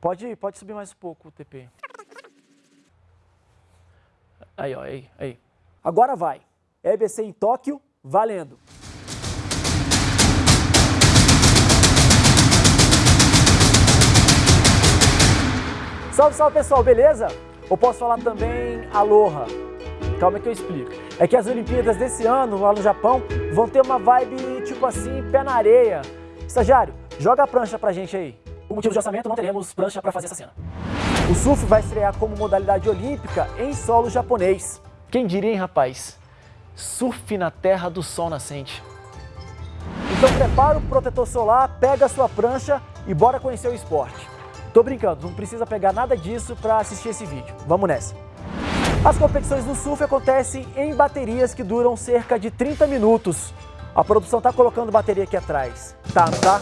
Pode, pode subir mais um pouco o TP. Aí, ó, aí, aí. Agora vai. EBC em Tóquio, valendo. Salve, salve pessoal, beleza? Ou posso falar também aloha? Calma que eu explico. É que as Olimpíadas desse ano, lá no Japão, vão ter uma vibe tipo assim, pé na areia. Estagiário, joga a prancha pra gente aí. Motivo de orçamento, não teremos prancha pra fazer essa cena. O surf vai estrear como modalidade olímpica em solo japonês. Quem diria, hein, rapaz? Surf na terra do sol nascente. Então prepara o protetor solar, pega a sua prancha e bora conhecer o esporte. Tô brincando, não precisa pegar nada disso para assistir esse vídeo. Vamos nessa. As competições do surf acontecem em baterias que duram cerca de 30 minutos. A produção tá colocando bateria aqui atrás. Tá, não tá?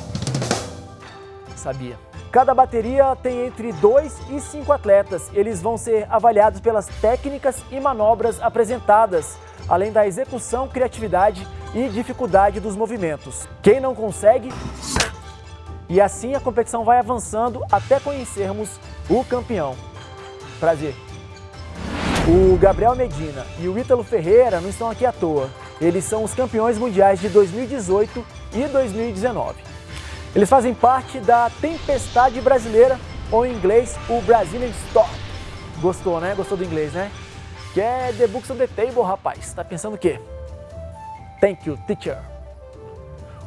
Sabia. Cada bateria tem entre 2 e 5 atletas. Eles vão ser avaliados pelas técnicas e manobras apresentadas, além da execução, criatividade e dificuldade dos movimentos. Quem não consegue e assim a competição vai avançando até conhecermos o campeão. Prazer. O Gabriel Medina e o Ítalo Ferreira não estão aqui à toa. Eles são os campeões mundiais de 2018 e 2019. Eles fazem parte da Tempestade Brasileira, ou em inglês, o Brazilian Storm. Gostou, né? Gostou do inglês, né? Que é The Books on the Table, rapaz. Tá pensando o quê? Thank you, teacher.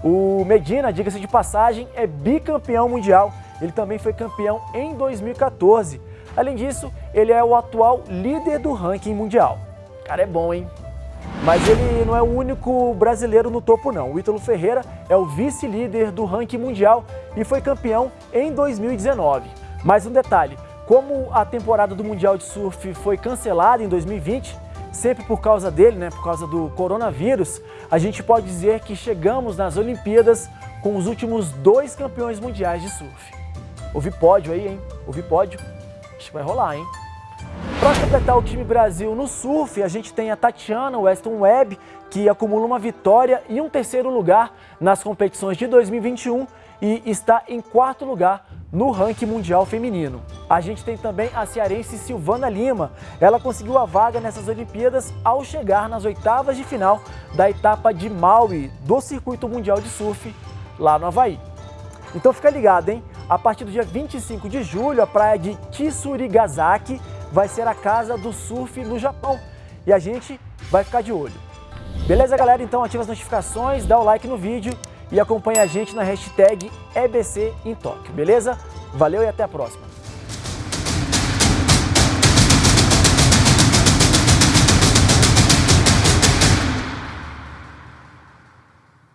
O Medina, diga-se de passagem, é bicampeão mundial. Ele também foi campeão em 2014. Além disso, ele é o atual líder do ranking mundial. Cara, é bom, hein? Mas ele não é o único brasileiro no topo não. O Ítalo Ferreira é o vice-líder do ranking mundial e foi campeão em 2019. Mais um detalhe, como a temporada do Mundial de Surf foi cancelada em 2020, sempre por causa dele, né, por causa do coronavírus, a gente pode dizer que chegamos nas Olimpíadas com os últimos dois campeões mundiais de surf. Ouvi pódio aí, hein? Ouvi pódio. Acho que vai rolar, hein? Para completar o time Brasil no surf, a gente tem a Tatiana Weston Webb, que acumula uma vitória e um terceiro lugar nas competições de 2021 e está em quarto lugar no ranking mundial feminino. A gente tem também a cearense Silvana Lima. Ela conseguiu a vaga nessas Olimpíadas ao chegar nas oitavas de final da etapa de Maui do Circuito Mundial de Surf lá no Havaí. Então fica ligado, hein? A partir do dia 25 de julho, a praia de Tsurigazaki vai ser a casa do surf no Japão. E a gente vai ficar de olho. Beleza, galera? Então ativa as notificações, dá o like no vídeo e acompanha a gente na hashtag EBC em Tóquio, beleza? Valeu e até a próxima!